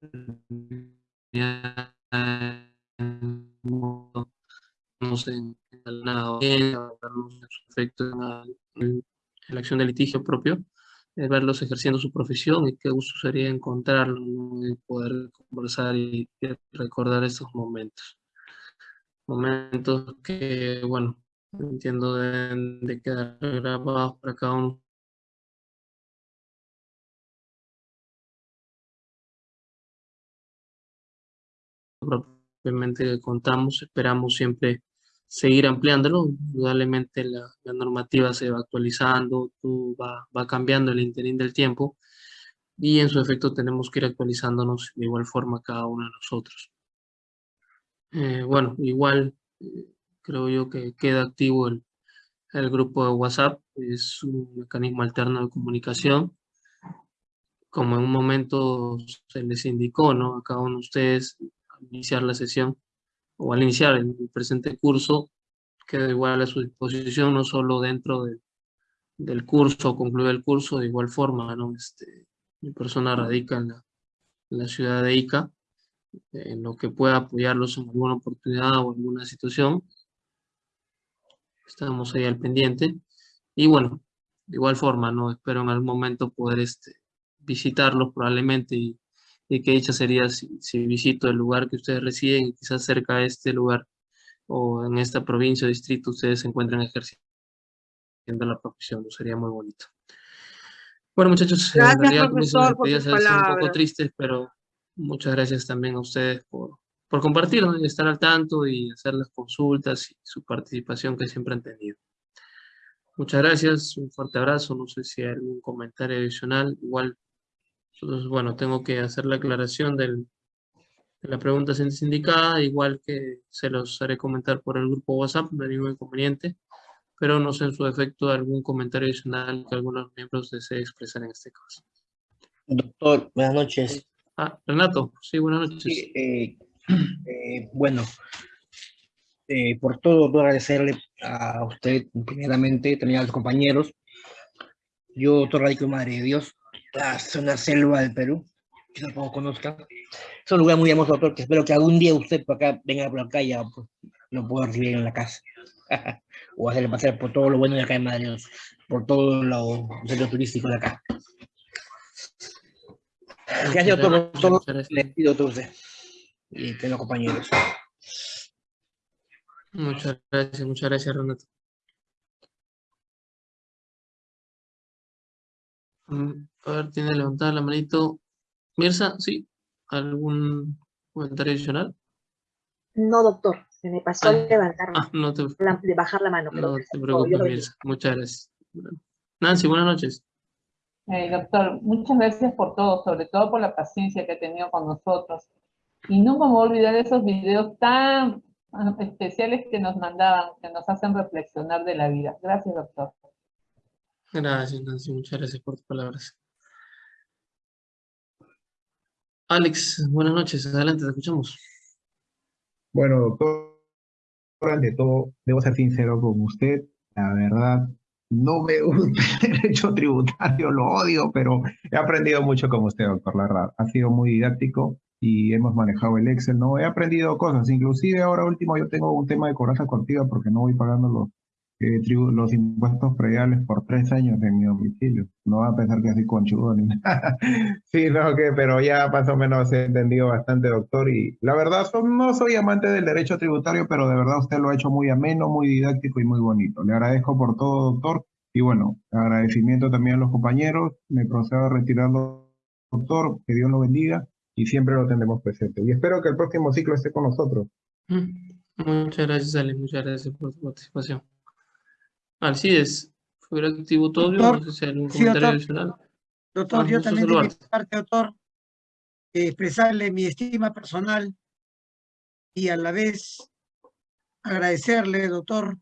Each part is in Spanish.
en la efecto en la acción de litigio propio, verlos ejerciendo su profesión y qué gusto sería encontrarlos y poder conversar y, recordar estos momentos. Momentos que, bueno, entiendo de, de quedar grabados para cada uno propiamente contamos, esperamos siempre seguir ampliándolo, indudablemente la, normativa se va actualizando, va, va cambiando el interín del tiempo y en su efecto tenemos que ir actualizándonos de igual forma cada uno de nosotros. Eh, bueno, igual eh, creo yo que queda activo el, el grupo de WhatsApp, es un mecanismo alterno de comunicación. Como en un momento se les indicó ¿no? a cada uno de ustedes, iniciar la sesión o al iniciar el, presente curso, queda igual a su disposición, no solo dentro del curso concluir el curso, de igual forma, ¿no? Este, mi persona radica en la, ciudad de Ica, en lo que pueda apoyarlos en alguna oportunidad o alguna situación. Estamos ahí al pendiente. Y bueno, de igual forma, ¿no? Espero en algún momento poder este, visitarlos probablemente y y qué dicha sería si, visito el lugar que ustedes residen y quizás cerca de este lugar o en esta provincia o distrito ustedes se encuentran ejerciendo la profesión, sería muy bonito. Bueno muchachos, gracias, en realidad mis despedidas son un poco tristes, pero muchas gracias también a ustedes por, por compartir, y estar al tanto y hacer las consultas y su participación que siempre han tenido. Muchas gracias, un fuerte abrazo, no sé si hay algún comentario adicional, igual entonces, bueno, tengo que hacer la aclaración del, de la pregunta indicada, igual que se los haré comentar por el grupo WhatsApp, no hay ningún inconveniente, pero no sé en su efecto algún comentario adicional que algunos miembros deseen expresar en este caso. Doctor, buenas noches. Ah, Renato, sí, buenas noches. Eh, eh, bueno, eh, por todo, quiero agradecerle a usted, primeramente, también a los compañeros. Yo, doctor Radico Madre de Dios, la zona selva del Perú, que tampoco conozca. Es un lugar muy hermoso, doctor, que espero que algún día usted por acá, venga por acá y ya pues, lo pueda recibir en la casa. o hacerle pasar por todo lo bueno de acá en Madrid, por todo lo centro turístico de acá. Gracias, doctor, por todo. Le pido a usted y que los compañeros. Muchas gracias, muchas gracias, Renato. A ver, tiene levantada la manito. Mirza, ¿sí? ¿Algún comentario adicional? No, doctor. Se me pasó ah, levantar, ah, no te, de bajar la mano. No te preocupes, Mirza. Muchas gracias. Nancy, buenas noches. Eh, doctor, muchas gracias por todo, sobre todo por la paciencia que ha tenido con nosotros. Y nunca me voy a olvidar de esos videos tan ah, especiales que nos mandaban, que nos hacen reflexionar de la vida. Gracias, doctor. Gracias, Nancy. Muchas gracias por tus palabras. Alex, buenas noches. Adelante, te escuchamos. Bueno, doctor, ante todo, debo ser sincero con usted. La verdad, no me gusta el derecho tributario, lo odio, pero he aprendido mucho con usted, doctor Larra. Ha sido muy didáctico y hemos manejado el Excel, ¿no? He aprendido cosas, inclusive ahora último yo tengo un tema de coraza contigo porque no voy pagando los los impuestos prediales por tres años en mi domicilio. No va a pensar que así conchudo ni nada. sí, no, que, pero ya más o menos he entendido bastante, doctor. Y la verdad, no soy amante del derecho tributario, pero de verdad usted lo ha hecho muy ameno, muy didáctico y muy bonito. Le agradezco por todo, doctor. Y bueno, agradecimiento también a los compañeros. Me procedo a retirarlo, doctor. Que Dios lo bendiga y siempre lo tendremos presente. Y espero que el próximo ciclo esté con nosotros. Muchas gracias, Ale. Muchas gracias por su participación. Alcides, fue activo todo, doctor, no sé si hay algún comentario doctor, adicional. Doctor, yo también de mi parte, doctor, eh, expresarle mi estima personal y a la vez agradecerle, doctor,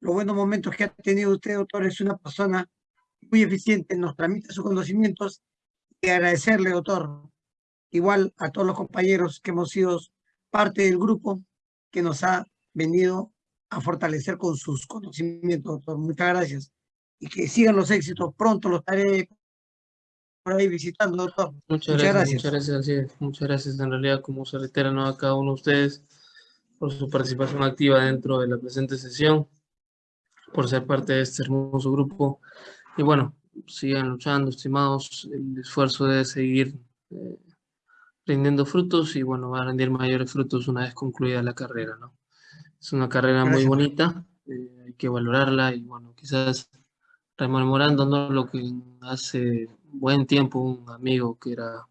los buenos momentos que ha tenido usted, doctor, es una persona muy eficiente, nos transmite sus conocimientos y agradecerle, doctor, igual a todos los compañeros que hemos sido parte del grupo que nos ha venido a fortalecer con sus conocimientos, doctor. Muchas gracias. Y que sigan los éxitos. Pronto los estaré ahí visitando, doctor. Muchas, gracias, Muchas gracias, muchas gracias. En realidad, como se reitera ¿no? a cada uno de ustedes por su participación activa dentro de la presente sesión, por ser parte de este hermoso grupo. Y bueno, sigan luchando, estimados. El esfuerzo de seguir eh, rindiendo frutos y bueno, va a rendir mayores frutos una vez concluida la carrera, ¿no? Es una carrera muy bonita, eh, hay que valorarla y bueno, quizás rememorando lo que hace buen tiempo un amigo que era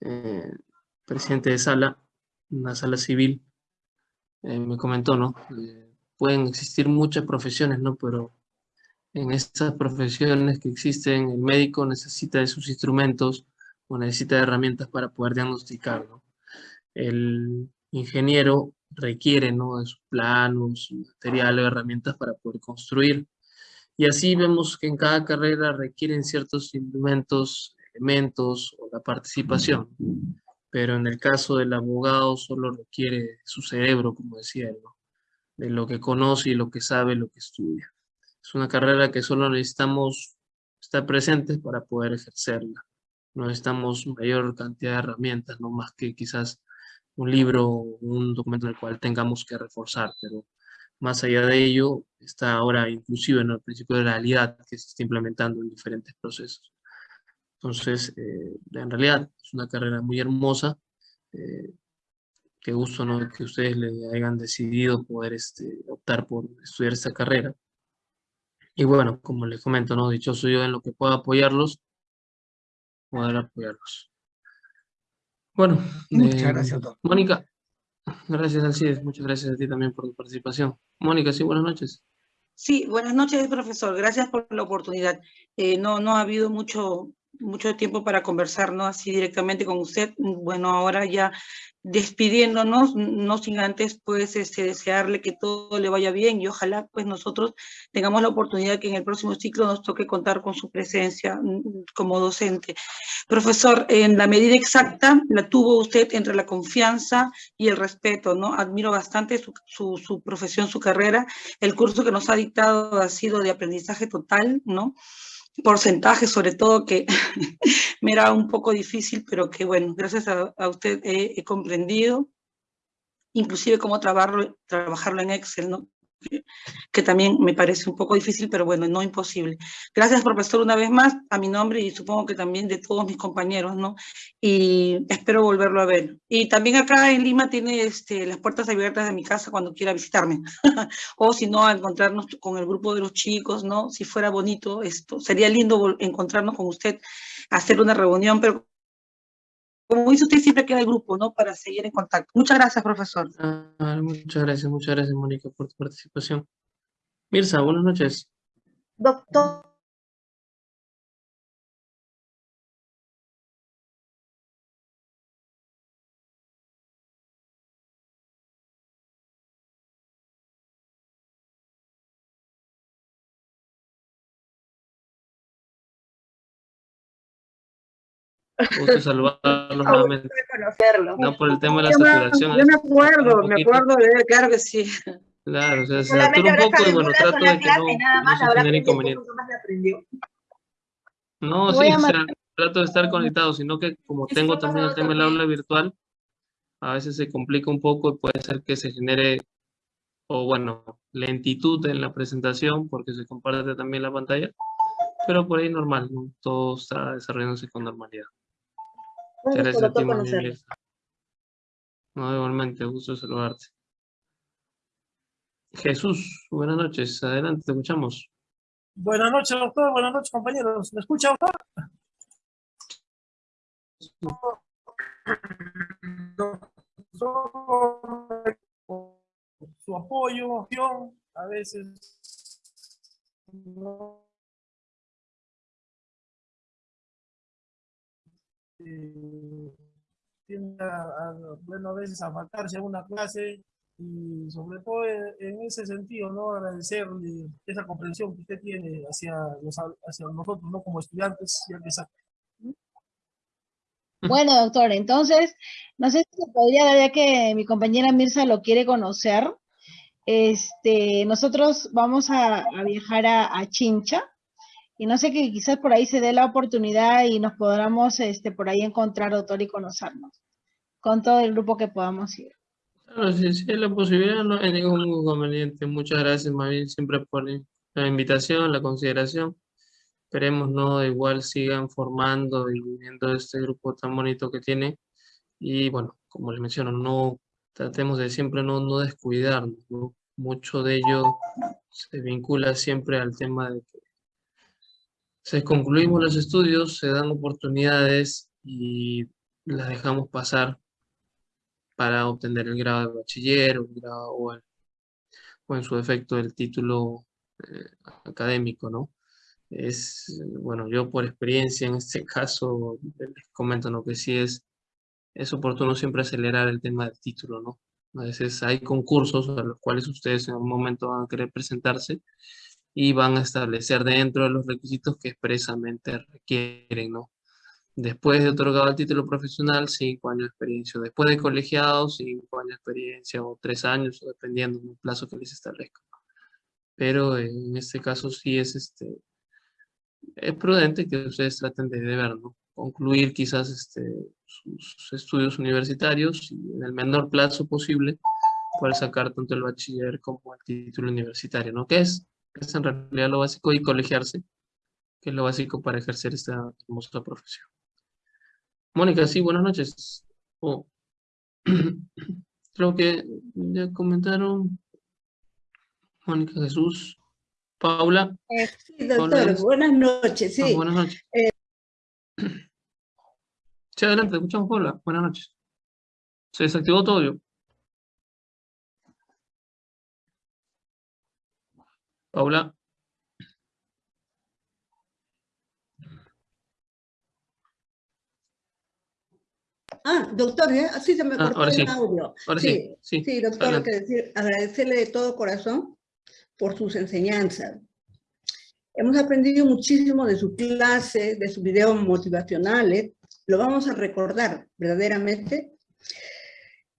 eh, presidente de sala, una sala civil, eh, me comentó, ¿no? pueden existir muchas profesiones, ¿no? Pero en estas profesiones que existen, el médico necesita de sus instrumentos o necesita de herramientas para poder diagnosticar, ¿no? El ingeniero requiere, ¿no? De sus planos, materiales, herramientas para poder construir. Y así vemos que en cada carrera requieren ciertos instrumentos, elementos o la participación. Pero en el caso del abogado solo requiere su cerebro, como decía él, de lo que conoce y lo que sabe, lo que estudia. Es una carrera que solo necesitamos estar presentes para poder ejercerla. No necesitamos mayor cantidad de herramientas, no más que quizás un libro un documento en el cual tengamos que reforzar, pero más allá de ello, está ahora inclusive en el principio de realidad que se está implementando en diferentes procesos. Entonces, eh, en realidad es una carrera muy hermosa. Eh, qué gusto ¿no? que ustedes le hayan decidido poder este, optar por estudiar esta carrera. Y bueno, como les comento, ¿no? dichoso yo en lo que pueda apoyarlos, poder apoyarlos. Bueno, muchas eh, gracias, doctor. Mónica, gracias Alcides, muchas gracias a ti también por tu participación. Mónica, sí, buenas noches. Sí, buenas noches, profesor. Gracias por la oportunidad. Eh, no, no ha habido mucho, mucho tiempo para conversar, ¿no? Así directamente con usted. Bueno, ahora ya despidiéndonos, no sin antes pues este, desearle que todo le vaya bien y ojalá pues nosotros tengamos la oportunidad que en el próximo ciclo nos toque contar con su presencia mm, como docente. Profesor, en la medida exacta la tuvo usted entre la confianza y el respeto, ¿no? Admiro bastante su, su, su profesión, su carrera. El curso que nos ha dictado ha sido de aprendizaje total, ¿no? Porcentaje, sobre todo que me era un poco difícil, pero que bueno, gracias a, usted he, comprendido, inclusive cómo trabajarlo, trabajarlo en Excel, ¿no? Que, también me parece un poco difícil, pero bueno, no imposible. Gracias, profesor, una vez más, a mi nombre y supongo que también de todos mis compañeros, ¿no? Y espero volverlo a ver. Y también acá en Lima tiene este, las puertas abiertas de mi casa cuando quiera visitarme. o si no, a encontrarnos con el grupo de los chicos, ¿no? Si fuera bonito esto. Sería lindo encontrarnos con usted, hacer una reunión, pero como dice usted, siempre queda el grupo, ¿no? Para seguir en contacto. Muchas gracias, profesor. Ah, muchas gracias, muchas gracias, Mónica, por tu participación. Mirza, buenas noches. Doctor. Gusto saludarlos nuevamente. No por el tema de la saturación. Yo me acuerdo, me acuerdo de claro que sí. Claro, o sea, se satura un poco y bueno, trato de que no, no se genere inconveniente. No, sí, o sea, trato de estar conectado, sino que como tengo también el tema del aula virtual, a veces se complica un poco y puede ser que se genere, o bueno, lentitud en la presentación porque se comparte también la pantalla, pero por ahí normal, ¿no? todo está desarrollándose con normalidad. Muchas gracias a ti, No, igualmente, gusto saludarte. Jesús, buenas noches. Adelante, te escuchamos. Buenas noches, doctor. Buenas noches, compañeros. ¿Me escucha, doctor? Su apoyo, a veces eh, tiende a, bueno, a veces a faltarse a una clase y sobre todo en ese sentido, ¿no? Agradecerle esa comprensión que usted tiene hacia, hacia nosotros, ¿no? Como estudiantes, ya que Bueno, doctor, entonces, no sé si se podría dar, ya que mi compañera Mirza lo quiere conocer, este, nosotros vamos a, viajar a, a Chincha, Y no sé que quizás por ahí se dé la oportunidad y nos podamos este, por ahí encontrar, doctor, y conocernos con todo el grupo que podamos ir. Claro, si, si hay la posibilidad, no hay ningún inconveniente. Muchas gracias, María, siempre por la invitación, la consideración. Esperemos, ¿no? Igual sigan formando y viendo este grupo tan bonito que tiene. Y bueno, como les menciono, no tratemos de siempre no, no descuidarnos, ¿no? Mucho de ello se vincula siempre al tema de que se concluimos los estudios, se dan oportunidades y las dejamos pasar para obtener el grado de bachiller o, en su defecto el título eh, académico, ¿no? Es, bueno, yo por experiencia en este caso les comento, ¿no? Que sí es, es oportuno siempre acelerar el tema del título, ¿no? A veces hay concursos a los cuales ustedes en algún momento van a querer presentarse y van a establecer dentro de los requisitos que expresamente requieren, ¿no? Después de otorgado el título profesional, cinco años de experiencia. Después de colegiado, cinco años de experiencia o tres años, dependiendo del plazo que les establezca. Pero en este caso sí es, este, es prudente que ustedes traten de, ver, ¿no? Concluir quizás este, sus estudios universitarios y en el menor plazo posible poder sacar tanto el bachiller como el título universitario, ¿no? Que es es en realidad lo básico, y colegiarse, que es lo básico para ejercer esta hermosa profesión. Mónica, sí, buenas noches. Oh. Creo que ya comentaron Mónica Jesús, Paula. Eh, sí, doctor, buenas noches, sí. Ah, buenas noches. Eh, sí, adelante, escuchamos Paula. Buenas noches. Se desactivó todo. Paula. Ah, doctor, ¿eh? así se me ah, cortó el audio. sí, sí, sí, doctor, que decir, agradecerle de todo corazón por sus enseñanzas. Hemos aprendido muchísimo de su clase, de sus videos motivacionales. Lo vamos a recordar verdaderamente.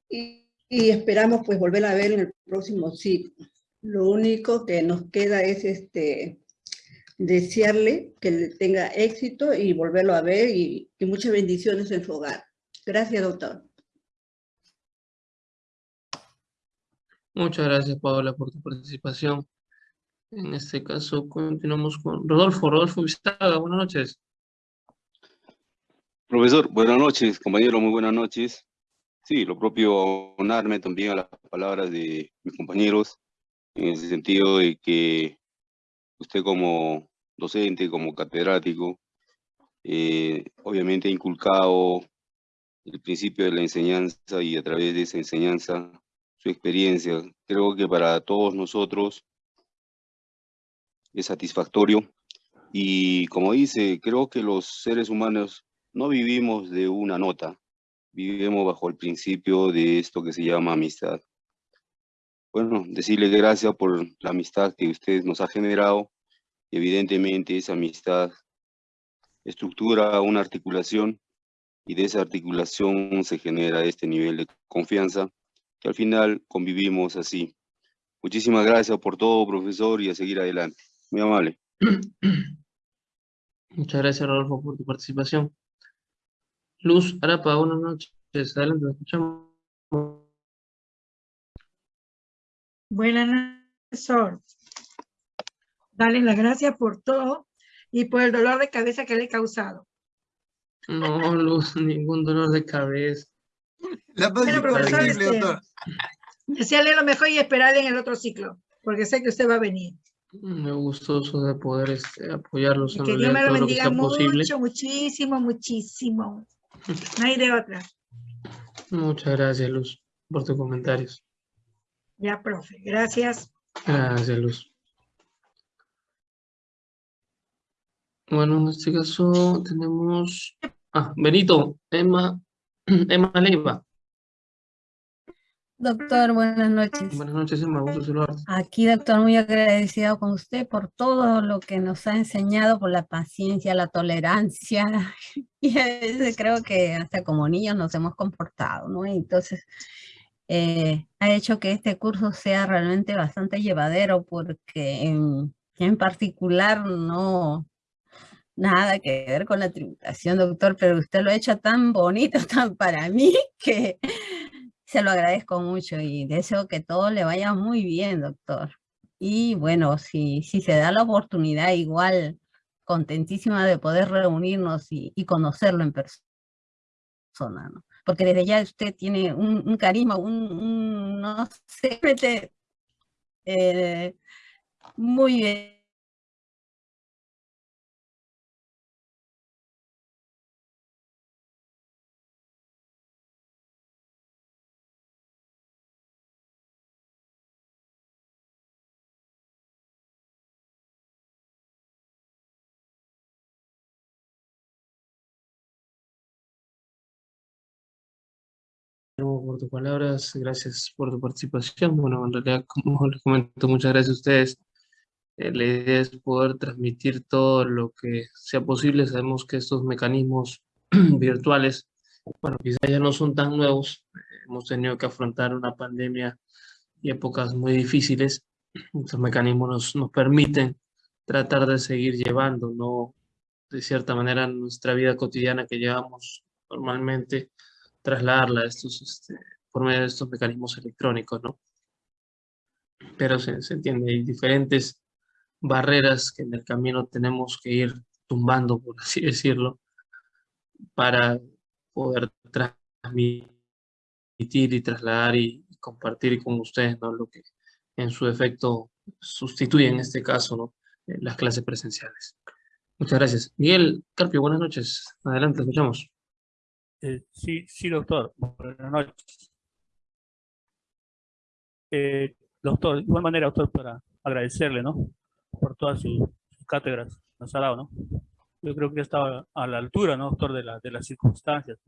Y, y esperamos pues volver a ver en el próximo ciclo. Lo único que nos queda es este, desearle que tenga éxito y volverlo a ver y, muchas bendiciones en su hogar. Gracias, doctor. Muchas gracias, Paola, por tu participación. En este caso, continuamos con Rodolfo. Rodolfo Vistaga, buenas noches. Profesor, buenas noches. Compañero, muy buenas noches. Sí, lo propio, unarme también a las palabras de mis compañeros en ese sentido de que usted como docente, como catedrático, eh, obviamente ha inculcado el principio de la enseñanza y a través de esa enseñanza su experiencia. Creo que para todos nosotros es satisfactorio y como dice, creo que los seres humanos no vivimos de una nota, vivimos bajo el principio de esto que se llama amistad bueno, decirle gracias por la amistad que usted nos ha generado. Evidentemente esa amistad estructura una articulación y de esa articulación se genera este nivel de confianza que al final convivimos así. Muchísimas gracias por todo, profesor, y a seguir adelante. Muy amable. Muchas gracias, Rodolfo, por tu participación. Luz Arapa, buenas noches. Adelante, escuchamos. Buenas noches, profesor. Dale las gracias por todo y por el dolor de cabeza que le he causado. No, Luz, ningún dolor de cabeza. La bueno, profesor, este. Desearle lo mejor y esperarle en el otro ciclo, porque sé que usted va a venir. Me gustoso de poder este, apoyarlos en que Dios me lo bendiga mucho, muchísimo, muchísimo. No hay de otra. Muchas gracias, Luz, por tus comentarios. Ya, profe. Gracias. Gracias, Luz. Bueno, en este caso tenemos... Ah, Benito, Emma, Emma Leiva. Doctor, buenas noches. Buenas noches, Emma, gusto saludarte. Aquí, doctor, muy agradecido con usted por todo lo que nos ha enseñado, por la paciencia, la tolerancia. Y a veces creo que hasta como niños nos hemos comportado, ¿no? Entonces, eh, ha hecho que este curso sea realmente bastante llevadero porque en, particular no, Nada que ver con la tributación, doctor, pero usted lo ha hecho tan bonito, tan para mí, que se lo agradezco mucho y deseo que todo le vaya muy bien, doctor. Y bueno, si, si se da la oportunidad, igual contentísima de poder reunirnos y, conocerlo en persona, ¿no? Porque desde ya usted tiene un, carisma, un, no sé, eh, muy bien tus palabras, gracias por tu participación. Bueno, en realidad, como les comento, muchas gracias a ustedes. Eh, la idea es poder transmitir todo lo que sea posible. Sabemos que estos mecanismos virtuales, bueno, quizás ya no son tan nuevos. hemos tenido que afrontar una pandemia y épocas muy difíciles. Estos mecanismos nos, nos permiten tratar de seguir llevando, ¿no? De cierta manera, nuestra vida cotidiana que llevamos normalmente, trasladarla estos, este, por medio de estos mecanismos electrónicos, ¿no? Pero se, se, entiende, hay diferentes barreras que en el camino tenemos que ir tumbando, por así decirlo, para poder transmitir y trasladar y compartir con ustedes, ¿no? Lo que en su efecto sustituye en este caso, ¿no? Eh, las clases presenciales. Muchas gracias. Miguel Carpio, buenas noches. Adelante, escuchamos. Eh, sí, sí, doctor. Buenas noches. Eh, doctor, de igual manera, doctor, para agradecerle, ¿no? Por todas sus, cátedras nos ha ¿no? Yo creo que estaba a la altura, ¿no, doctor, de, la, de las circunstancias.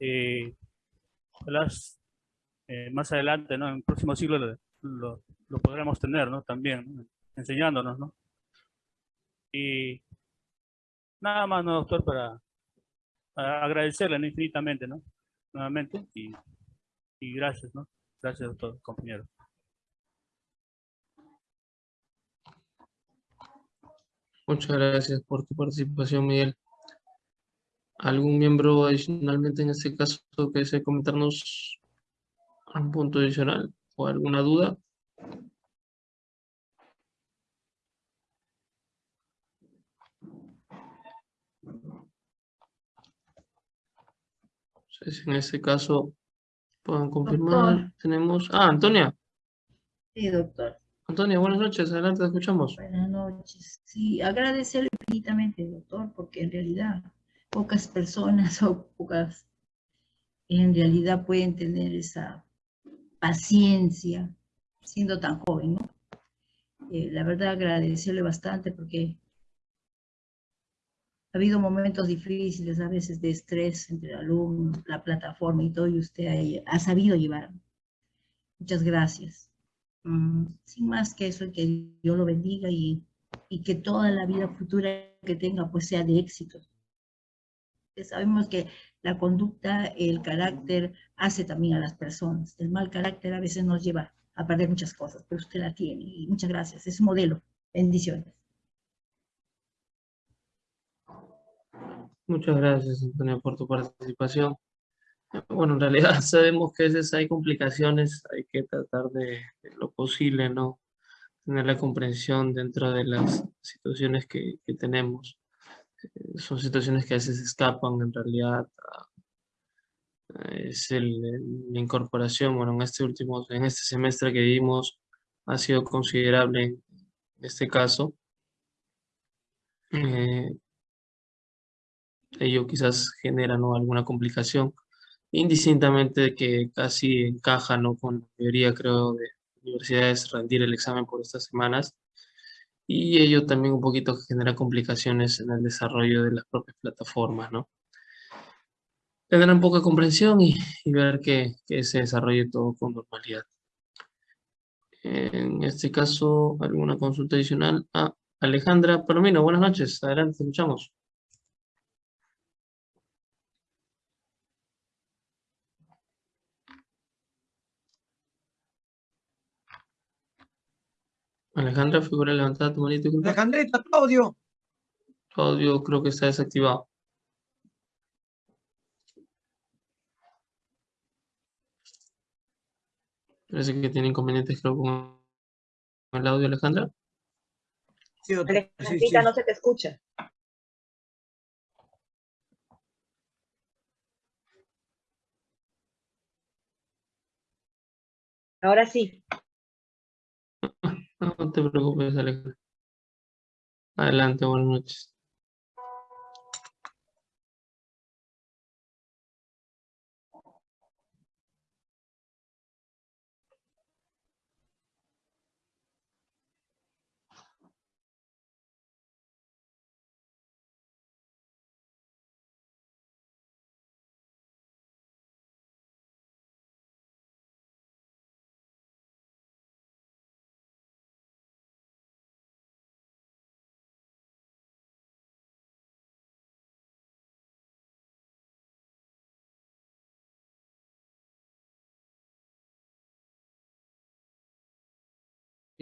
Eh, eh, más adelante, ¿no? En el próximo siglo lo, lo, podremos tener, ¿no? También, enseñándonos, ¿no? Y nada más, ¿no, doctor? Para agradecerle infinitamente, ¿no? Nuevamente, y, y gracias, ¿no? Gracias a todos, compañeros. Muchas gracias por tu participación, Miguel. ¿Algún miembro adicionalmente en este caso que desee comentarnos un punto adicional o alguna duda? En este caso puedan confirmar. Tenemos... Ah, Antonia. Sí, doctor. Antonia, buenas noches. Adelante, te escuchamos. Buenas noches. Sí, agradecerle infinitamente, doctor, porque en realidad pocas personas o pocas en realidad pueden tener esa paciencia siendo tan joven, ¿no? Eh, la verdad agradecerle bastante porque ha habido momentos difíciles, a veces de estrés entre el alumno, la plataforma y todo, y usted ha, sabido llevar. Muchas gracias. Mm, sin más que eso, que Dios lo bendiga y, que toda la vida futura que tenga pues sea de éxito. Sabemos que la conducta, el carácter, hace también a las personas. El mal carácter a veces nos lleva a perder muchas cosas, pero usted la tiene muchas gracias. Es un modelo. Bendiciones. Muchas gracias, Antonio, por tu participación. Bueno, en realidad sabemos que a veces hay complicaciones, hay que tratar de, lo posible, ¿no? Tener la comprensión dentro de las situaciones que, tenemos. Eh, son situaciones que a veces escapan, en realidad, es el, la incorporación, bueno, en este último, en este semestre que vimos, ha sido considerable en este caso. Eh, ello quizás genera ¿no? alguna complicación, indistintamente de que casi encaja ¿no? con la mayoría, creo, de universidades rendir el examen por estas semanas, y ello también un poquito genera complicaciones en el desarrollo de las propias plataformas, ¿no? Tendrán poca comprensión y, ver que, que, se desarrolle todo con normalidad. En este caso, ¿alguna consulta adicional? Ah, Alejandra Palomino, buenas noches. Adelante, escuchamos. Alejandra, figura levantada tu manito. Alejandrita, tu audio. Tu audio creo que está desactivado. Parece que tiene inconvenientes creo con el audio, Alejandra. Sí, Alejandrita, no se te escucha. Ahora sí. No te preocupes, Alejandra. Adelante, buenas noches.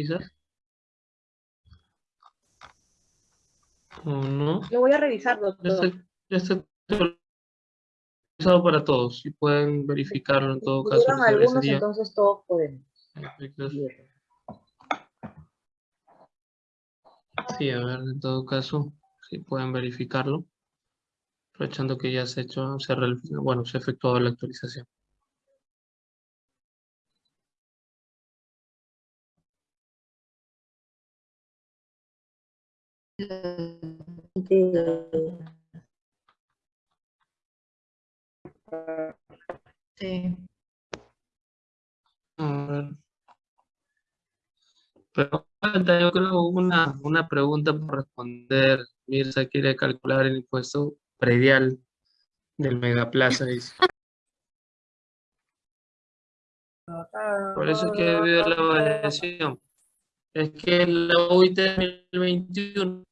Quizás. ¿O no? Lo voy a revisar, doctor. Ya está, ya para todos y pueden verificarlo en todo caso. algunos, entonces todos podemos. Sí, a ver, en todo caso, si pueden verificarlo. Aprovechando que ya se ha hecho, se bueno, se ha efectuado la actualización. Sí. Pero falta, yo creo, una, una pregunta por responder. Mirza quiere calcular el impuesto predial del Megaplaza. Por eso es que he habido la variación. Es que la UIT 2021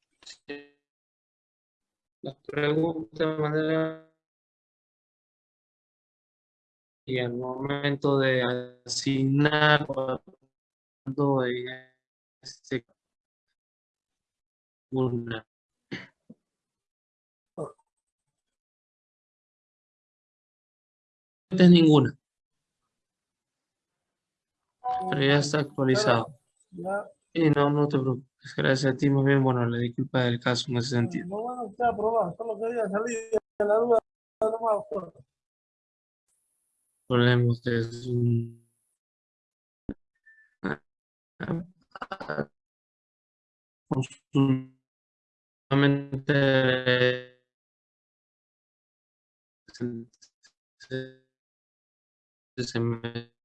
de manera y al momento de asignar este una. Es ninguna. Pero ya está actualizado. Y no, no te preocupes Gracias a ti, muy bien, bueno, la disculpa del caso en ese sentido. No, bueno, está aprobado, solo quería salir de la duda no más Problema ustedes. Solamente se me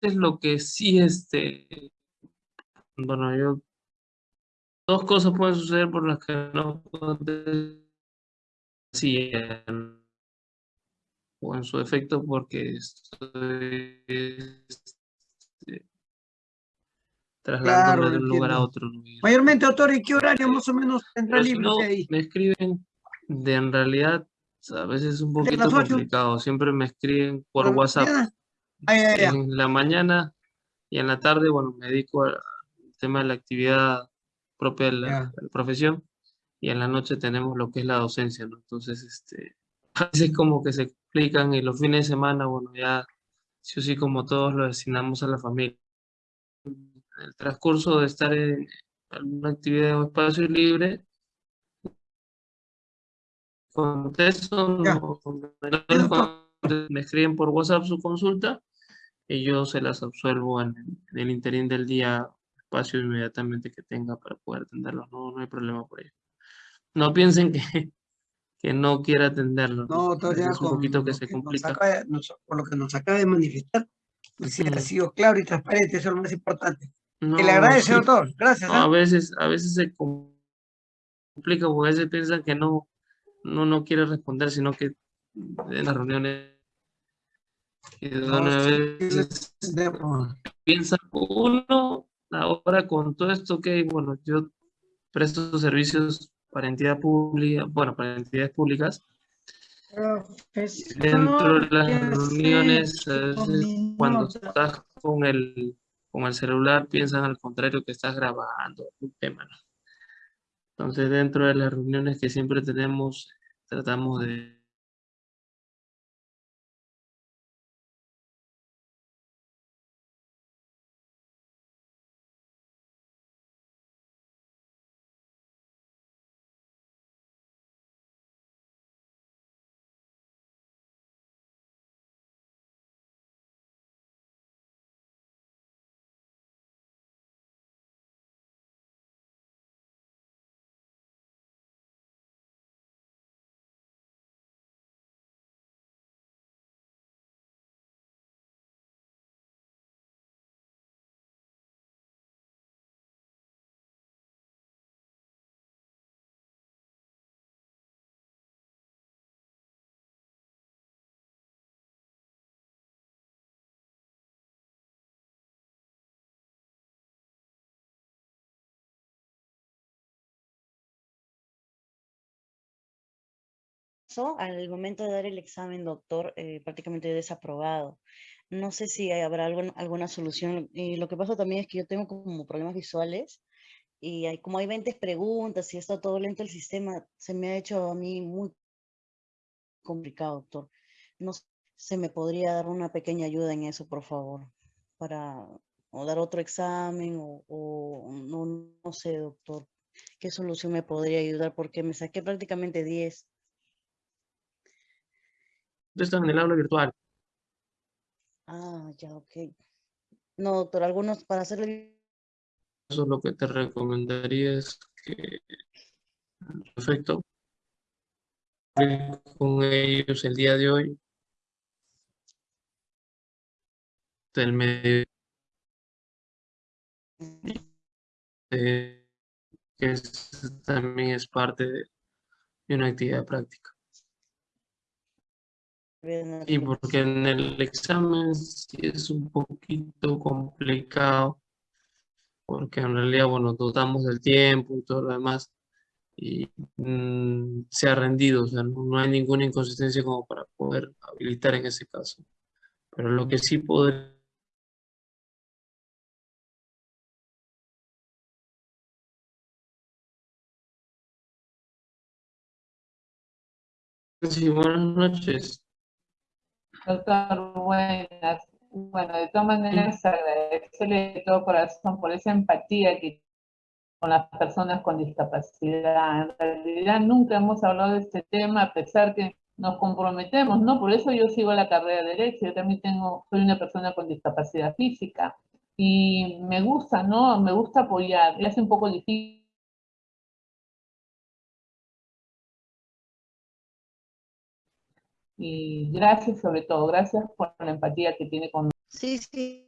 es lo que sí este bueno yo dos cosas pueden suceder por las que no sí, o en su efecto porque estoy este, trasladándome de un lugar a otro. Mayormente, autor, ¿en qué horario más o menos tendrá libre ahí? Me escriben, de en realidad, a veces es un poquito complicado. Siempre me escriben por WhatsApp. En la mañana y en la tarde, bueno, me dedico al tema de la actividad propia de la, profesión y en la noche tenemos lo que es la docencia, ¿no? Entonces, este, a veces como que se explican y los fines de semana, bueno, ya sí o sí como todos lo destinamos a la familia el transcurso de estar en alguna actividad o espacio libre, contesto, me escriben por WhatsApp su consulta y yo se las absuelvo en, el interín del día, espacio inmediatamente que tenga para poder atenderlos. No, no hay problema por ello. No piensen que, que no quiera atenderlo. No, todavía es un poquito que, se complica. por lo que nos acaba de manifestar, si ha sido claro y transparente, eso es lo más importante. No, le agradece, doctor. Gracias. a ¿eh? veces, a veces se complica porque a veces piensan que no, no, no quiere responder, sino que en las reuniones a veces piensa uno ahora con todo esto que bueno yo presto servicios para entidad pública, bueno, para entidades públicas, dentro de las reuniones, cuando estás con el, con el celular, piensan al contrario que estás grabando un tema, Entonces, dentro de las reuniones que siempre tenemos, tratamos de al momento de dar el examen, doctor, eh, prácticamente desaprobado. No sé si habrá alguna solución. Y lo que pasa también es que yo tengo como problemas visuales y hay, como hay 20 preguntas y está todo lento el sistema, se me ha hecho a mí muy complicado, doctor. No sé, se me podría dar una pequeña ayuda en eso, por favor, para o dar otro examen o, no, no sé, doctor, qué solución me podría ayudar porque me saqué prácticamente 10 están en el aula virtual. Ah, ya, ok. No, doctor, algunos para hacerle... Eso lo que te recomendaría es que, perfecto, con ellos el día de hoy, del medio, eh, que también es parte de una actividad práctica. Y porque en el examen sí es un poquito complicado, porque en realidad, bueno, dotamos del tiempo y todo lo demás, y mm, se ha rendido, o sea, no, hay ninguna inconsistencia como para poder habilitar en ese caso. Pero lo que sí podría Sí, buenas noches. Doctor, buenas. Bueno, de todas maneras, agradecerle de todo corazón por esa empatía que con las personas con discapacidad. En realidad nunca hemos hablado de este tema, a pesar que nos comprometemos, ¿no? Por eso yo sigo la carrera de Derecho, yo también tengo, soy una persona con discapacidad física, y me gusta, ¿no? Me gusta apoyar, es un poco difícil Y gracias sobre todo, gracias por la empatía que tiene con Sí, sí.